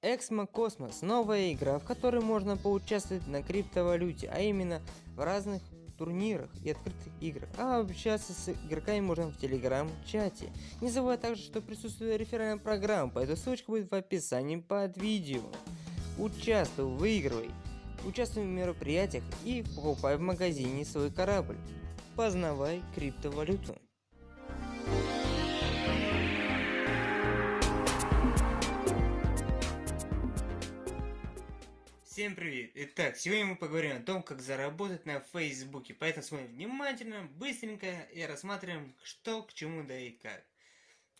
Эксмо Космос – новая игра, в которой можно поучаствовать на криптовалюте, а именно в разных турнирах и открытых играх, а общаться с игроками можно в телеграм-чате. Не забывай также, что присутствует реферальная программа, поэтому ссылочка будет в описании под видео. Участвуй, выигрывай, участвуй в мероприятиях и покупай в магазине свой корабль. Познавай криптовалюту. Всем привет! Итак, сегодня мы поговорим о том, как заработать на Фейсбуке. Поэтому смотрим внимательно, быстренько и рассматриваем, что к чему да и как.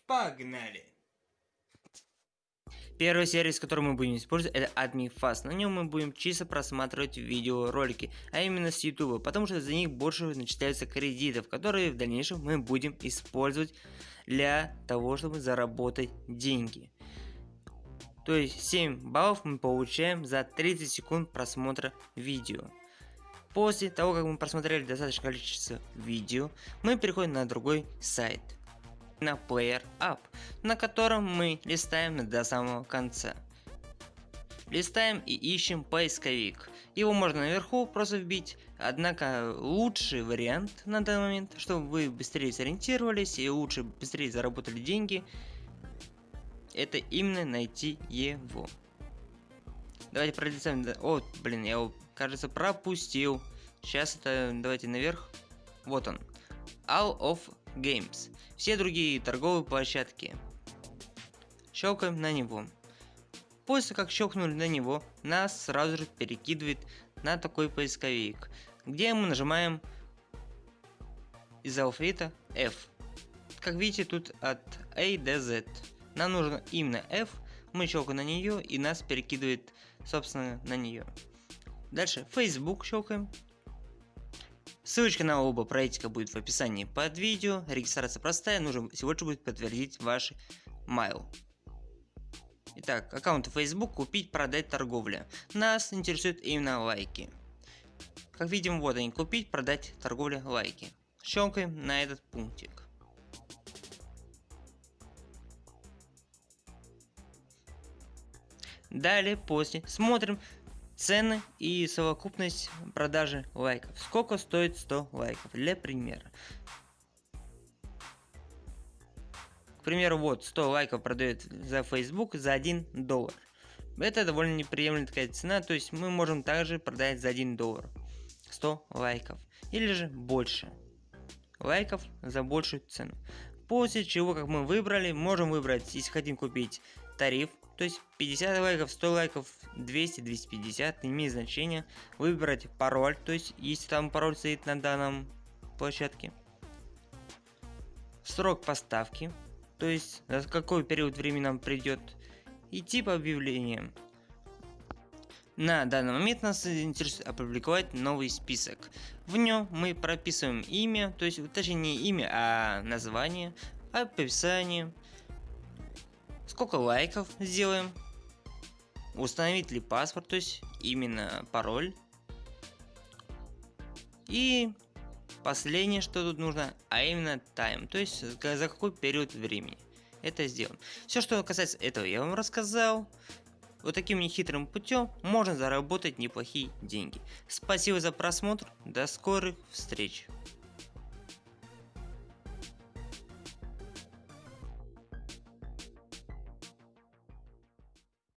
Погнали! Первый сервис, который мы будем использовать, это AdminFast. На нем мы будем чисто просматривать видеоролики, а именно с YouTube, потому что за них больше начисляются кредитов, которые в дальнейшем мы будем использовать для того, чтобы заработать деньги. То есть 7 баллов мы получаем за 30 секунд просмотра видео. После того, как мы просмотрели достаточное количество видео, мы переходим на другой сайт. На Player Up, на котором мы листаем до самого конца. Листаем и ищем поисковик. Его можно наверху просто вбить, однако лучший вариант на данный момент, чтобы вы быстрее сориентировались и лучше быстрее заработали деньги, это именно найти его. Давайте пролистаем. О, блин, я его, кажется, пропустил. Сейчас это, давайте наверх. Вот он. All of Games. Все другие торговые площадки. Щелкаем на него. После как щелкнули на него, нас сразу же перекидывает на такой поисковик, где мы нажимаем из алфавита F. Как видите, тут от A до Z. Нам нужно именно F, мы щелкаем на нее и нас перекидывает собственно на нее. Дальше Facebook щелкаем. Ссылочка на оба проектика будет в описании под видео. Регистрация простая, нужно всего лишь будет подтвердить ваш mail. Итак, аккаунт Facebook купить, продать, торговля. Нас интересуют именно лайки. Как видим, вот они, купить, продать, торговля, лайки. Щелкаем на этот пунктик. Далее, после, смотрим цены и совокупность продажи лайков. Сколько стоит 100 лайков, для примера. К примеру, вот 100 лайков продает за Facebook за 1 доллар. Это довольно неприемлемая такая цена, то есть мы можем также продать за 1 доллар 100 лайков. Или же больше лайков за большую цену. После чего, как мы выбрали, можем выбрать, если хотим купить тариф, то есть 50 лайков, 100 лайков, 200, 250, не имеет значения. Выбрать пароль, то есть если там пароль стоит на данном площадке. Срок поставки, то есть за какой период времени нам придет. И тип объявления. На данный момент нас интересует опубликовать новый список. В нем мы прописываем имя, то есть точнее не имя, а название, описание, сколько лайков сделаем, установить ли паспорт, то есть именно пароль. И последнее, что тут нужно, а именно time, то есть за какой период времени это сделано. Все, что касается этого, я вам рассказал. Вот таким нехитрым путем можно заработать неплохие деньги. Спасибо за просмотр, до скорых встреч.